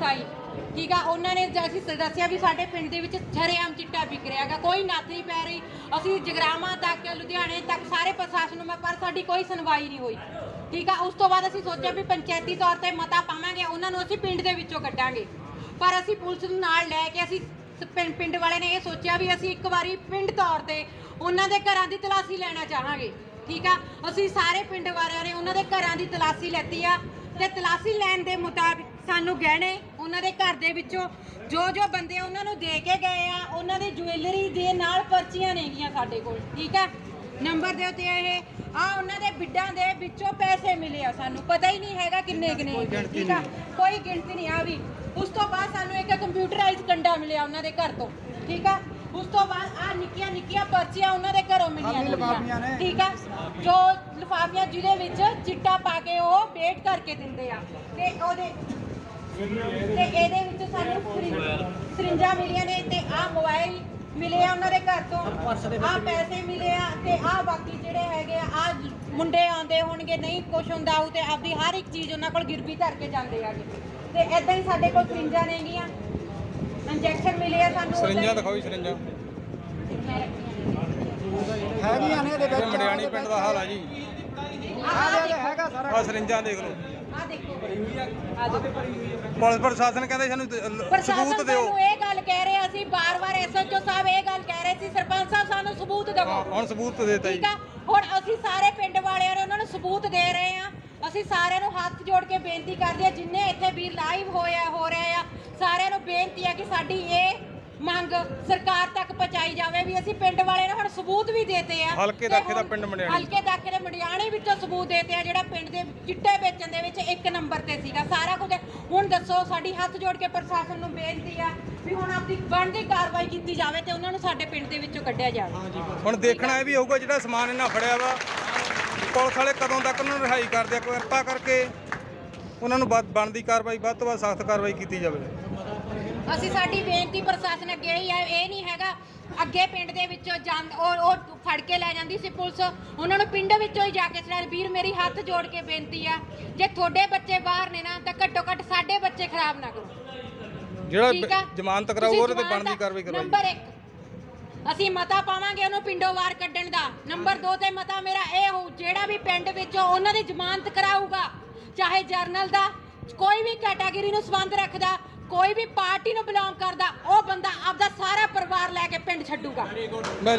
Police ਆਈ ਠੀਕ ਆ, ਉਹਨਾਂ ਨੇ ਜ- ਅਸੀਂ ਦੱਸਿਆ ਵੀ ਸਾਡੇ ਪਿੰਡ ਦੇ ਵਿੱਚ ਛਰੇਆਮ ਚਿੱਟਾ ਵਿਕ ਰਿਹਾ ਕੋਈ ਨੱਥ ਨਹੀਂ ਪੈ ਰਹੀ। ਅਸੀਂ ਜਗਰਾਵਾਂ ਤੱਕ, ਲੁਧਿਆਣੇ ਤੱਕ, ਸਾਰੇ ਪ੍ਰਸ਼ਾਸਨ ਨੂੰ ਮੈਂ, ਪਰ ਸਾਡੀ ਕੋਈ ਸੁਣਵਾਈ ਨਹੀਂ ਹੋਈ। ਠੀਕ ਆ, ਉਸ ਤੋਂ ਬਾਅਦ ਅਸੀਂ ਸੋਚਿਆ ਵੀ ਪੰਚਾਇਤੀ ਤੌਰ ਤੇ ਮਤਾ ਪਾਵਾਂਗੇ, ਉਹਨਾਂ ਨੂੰ ਅਸੀਂ ਪਿੰਡ ਦੇ ਵਿੱਚੋਂ ਕੱਢਾਂਗੇ। ਪਰ ਅਸੀਂ ਪੁਲਿਸ ਨੂੰ ਨਾਲ ਲੈ ਕੇ ਅਸੀਂ ਸ- ਪਿੰ- ਪਿੰਡ ਵਾਲੇ ਨੇ ਇਹ ਸੋਚਿਆ ਵੀ ਅਸੀਂ ਇੱਕ ਵਾਰੀ ਪਿੰਡ ਤੌਰ ਤੇ ਉਹਨਾਂ ਦੇ ਘਰਾਂ ਦੀ ਤਲਾਸ਼ੀ ਲੈਣਾ ਚਾਹਾਂਗੇ। ਠੀਕ ਆ, ਅਸੀਂ ਸਾਰੇ ਪਿੰਡ ਵਾਲਿਆਂ ਨੇ ਉਹਨਾਂ ਦੇ ਘਰਾਂ ਦੀ ਤਲਾਸ਼ੀ ਲੈਤੀ ਆ। ਤੇ ਤਲਾਸ਼ੀ ਲੈਣ ਦੇ ਮੁਤਾਬਿਕ ਸਾਨੂੰ ਗਹਿਣੇ ਉਹਨਾਂ ਦੇ ਘਰ ਦੇ ਵਿੱਚੋਂ ਜੋ ਜੋ ਬੰਦੇ ਉਹਨਾਂ ਨੂੰ ਦੇ ਕੇ ਗਏ ਆ ਉਹਨਾਂ ਦੀ ਜੁਐਲਰੀ ਦੇ ਨਾਲ ਪਰਚੀਆਂ ਨੇਗੀਆਂ ਸਾਡੇ ਕੋਲ ਠੀਕ ਆ? ਨੰਬਰ ਦੇ ਉੱਤੇ ਇਹ ਆ ਉਹਨਾਂ ਦੇ ਬਿੱਡਾਂ ਦੇ ਵਿੱਚੋਂ ਪੈਸੇ ਮਿਲੇ ਆ ਸਾਨੂੰ ਪਤਾ ਹੀ ਨਹੀਂ ਹੈਗਾ ਕਿੰਨੇ ਕਿੰਨੇ ਠੀਕ ਆ? ਕੋਈ ਗਿਣਤੀ ਨਹੀਂ ਆ ਵੀ। ਉਸ ਤੋਂ ਬਾਅਦ ਸਾਨੂੰ ਇੱਕ ਕੰਪਿਊਟਰਾਈਜ਼ ਕੰਡਾ ਮਿਲਿਆ ਉਹਨਾਂ ਦੇ ਘਰ ਤੋਂ ਠੀਕ ਆ? ਉਸ ਤੋਂ ਬਾਅਦ ਆ ਨਿੱਕੀਆਂ ਨਿੱਕੀਆਂ ਪਰਚੀਆਂ ਉਹਨਾਂ ਦੇ ਘਰੋਂ ਮਿਲੀਆਂ ਨੇ। ਠੀਕ ਆ? ਜੋ ਲਿਫਾਫੀਆਂ ਜਿਹਦੇ ਵਿੱਚ ਚਿੱਟਾ ਪਾ ਕੇ ਉਹ ਵੇਟ ਕਰਕੇ ਦਿੰਦੇ ਆ ਤੇ ਉਹਦੇ ਤੇ ਇਹਦੇ ਵਿੱਚ ਸਾਨੂੰ ਸਰਿੰ- ਸਰਿੰਜਾਂ ਮਿਲੀਆਂ ਨੇ ਤੇ ਆ ਮੋਬਾਈਲ ਮਿਲੇ ਆ ਉਹਨਾਂ ਦੇ ਘਰ ਤੋਂ। ਆ ਪੈਸੇ ਮਿਲੇ ਆ ਤੇ ਆ ਬਾਕੀ ਜਿਹੜੇ ਹੈਗੇ ਆ ਆ ਮੁੰਡੇ ਆਉਂਦੇ ਹੋਣਗੇ ਨਹੀਂ ਕੁਛ ਹੁੰਦਾ ਉਹ ਤੇ ਆਪਦੀ ਹਰ ਇੱਕ ਚੀਜ਼ ਉਹਨਾਂ ਕੋਲ ਗਿਰਵੀ ਧਰ ਕੇ ਜਾਂਦੇ ਆਗੇ ਤੇ ਐਦਾਂ ਹੀ ਸਾਡੇ ਕੋਲ ਸਰਿੰਜਾਂ ਨੇਗੀਆਂ ਇੰਜੈਕਸ਼ਨ ਮਿਲੇ ਆ ਸਾਨੂੰ ਸਰਿੰਜਾਂ ਦਿਖਾਓ ਜੀ ਸਰਿੰਜਾਂ। ਹੈਗੀਆਂ ਨੇ ਇਹਦੇ ਇਹ ਵਿੱਚ। ਮੰਡਿਆਣੀ ਪਿੰਡ ਦਾ ਹਾਲ ਆ ਜੀ। ਆ ਜੇ ਹੈਗਾ ਸਾਰਾ। ਆ ਸਰਿੰਜਾਂ ਦੇਖ ਲਓ। ਆ ਆ ਦੇਖੋ। ਪੁਲਿਸ ਪ੍ਰਸ਼ਾਸਨ ਕਹਿੰਦੇ ਸਾਨੂੰ ਦ- ਪ੍ਰਸ਼ਾਸਨ ਸਬੂਤ ਦਿਓ। ਸਾਨੂੰ ਇਹ ਗੱਲ ਕਹਿ ਰਹੇ ਅਸੀਂ ਬਾਰ-ਬਾਰ ਐਸਐਚਓ ਸਾਹਿਬ ਇਹ ਗੱਲ ਕਹਿ ਰਹੇ ਸੀ ਸਰਪੰਚ ਸਾਹਿਬ ਸਾਨੂੰ ਸਬੂਤ ਹਾਂ, ਦਿਓ ਹੁਣ ਸਬੂਤ ਦੇਤਾ ਜੀ। ਠੀਕ ਆ? ਹੁਣ ਅਸੀਂ ਸਾਰੇ ਪਿੰਡ ਵਾਲਿਆਂ ਨੇ ਉਹਨਾਂ ਨੂੰ ਸਬੂਤ ਦੇ ਰਹੇ ਆ ਅਸੀਂ ਸਾਰਿਆਂ ਨੂੰ ਹੱਥ ਜੋੜ ਕੇ ਬੇਨਤੀ ਕਰਦੇ ਆ ਜਿੰਨੇ ਇੱਥੇ ਵੀਰ ਲਾਈਵ ਹੋਇਆ ਹੋ ਰਹੇ ਆ ਸਾਰਿਆਂ ਨੂੰ ਬੇਨਤੀ ਆ ਕਿ ਸਾਡੀ ਇਹ ਮੰਗ ਸਰਕਾਰ ਤੱਕ ਪਹੁੰਚਾਈ ਜਾਵੇ ਵੀ ਅਸੀਂ ਪਿੰਡ ਵਾਲਿਆਂ ਨੂੰ ਹੁਣ ਸਬੂਤ ਵੀ ਦੇਤੇ ਆ। ਹਲਕੇ ਤੇ ਦਾਖੇ ਦਾ ਹੁਣ ਪਿੰਡ ਮੰਡਿਆਣੀ। ਹਲਕੇ ਦਾਖੇ ਦੇ ਮੰਡਿਆਣੀ ਵਿੱਚੋਂ ਸਬੂਤ ਦੇਤੇ ਆ ਜਿਹੜਾ ਪਿੰਡ ਦੇ ਚਿੱਟੇ ਵੇਚਣ ਦੇ ਵਿੱਚ ਇੱਕ ਨੰਬਰ ਤੇ ਸੀਗਾ ਸਾਰਾ ਕੁਝ ਹੁਣ ਦੱਸੋ ਸਾਡੀ ਹੱਥ ਜੋੜ ਕੇ ਪ੍ਰਸ਼ਾਸਨ ਨੂੰ ਬੇਨਤੀ ਆ ਵੀ ਹੁਣ ਆਪਦੀ ਬਣਦੀ ਕਾਰਵਾਈ ਕੀਤੀ ਜਾਵੇ ਤੇ ਉਹਨਾਂ ਨੂੰ ਸਾਡੇ ਪਿੰਡ ਦੇ ਵਿੱਚੋਂ ਕੱਢਿਆ ਜਾਵੇ। ਹੁਣ ਦੇਖਣਾ ਇਹ ਵੀ ਹੋਊਗਾ ਜਿਹੜਾ ਸਮਾਨ ਇਹਨਾਂ ਫੜਿਆ ਵਾ ਪੁਲਿਸ ਵਾਲੇ ਕਦੋਂ ਤੱਕ ਉਹਨਾਂ ਨੂੰ ਰਿਹਾਈ ਕਰਦੇ ਆ ਕਿਰਪਾ ਕਰਕੇ ਉਹਨਾਂ ਨੂੰ ਬਣਦੀ ਕਾਰਵਾਈ ਵੱਧ ਤੋਂ ਵੱਧ ਸਖਤ ਕਾਰਵਾਈ ਕੀਤੀ ਜਾਵੇ। ਅਸੀਂ ਸਾਡੀ ਬੇਨਤੀ ਪ੍ਰਸ਼ਾਸਨ ਅੱਗੇ ਹੀ ਹੈ ਇਹ ਨਹੀਂ ਹੈਗਾ ਅੱਗੇ ਪਿੰਡ ਦੇ ਵਿੱਚੋਂ ਜਾਂ ਉਹ ਉਹ ਫੜ ਕੇ ਲੈ ਜਾਂਦੀ ਸੀ ਪੁਲਿਸ। ਉਹਨਾਂ ਨੂੰ ਪਿੰਡ ਵਿੱਚੋਂ ਹੀ ਜਾ ਕੇ ਛੜਾ ਵੀਰ ਮੇਰੀ ਹੱਥ ਜੋੜ ਕੇ ਬੇਨਤੀ ਆ ਜੇ ਤੁਹਾਡੇ ਬੱਚੇ ਬਾਹਰ ਨੇ ਨਾ ਤਾਂ ਘੱਟੋ ਘੱਟ ਸਾਡੇ ਬੱਚੇ ਖਰਾਬ ਨਾ ਕਰੋ। ਜਿਹੜਾ ਠੀਕ ਆ? ਬ- ਜ਼ਮਾਨਤ ਕਰਾਊ ਤੁਸੀਂ ਉਹਦੇ ਤੇ ਜ਼ਮਾਨਤ ਬਣਦੀ ਕਾਰਵਾਈ ਕਰਵਾਈ। ਨੰਬਰ 1 ਅਸੀਂ ਮਤਾ ਪਾਵਾਂਗੇ ਉਹਨੂੰ ਪਿੰਡੋਂ ਵਾਰ ਕੱਢਣ ਦਾ। ਨੰਬਰ 2 ਤੇ ਮਤਾ ਮੇਰਾ ਇਹ ਹੋ ਜਿਹੜਾ ਵੀ ਪਿੰਡ ਵਿੱਚੋਂ ਉਹਨਾਂ ਦੀ ਜ਼ਮਾਨਤ ਕਰਾਊਗਾ ਚਾਹੇ ਜਰਨਲ ਦਾ ਕੋਈ ਵੀ ਕੈਟਾਗਰੀ ਨੂੰ ਸੰਬੰਧ ਰੱਖਦਾ ਕੋਈ ਵੀ ਪਾਰਟੀ ਨੂੰ ਬਿਲੋਂਗ ਕਰਦਾ ਉਹ ਬੰਦਾ ਆਪਦਾ ਸਾਰਾ ਪਰਿਵਾਰ ਲੈ ਕੇ ਪਿੰਡ ਛੱਡੂਗਾ।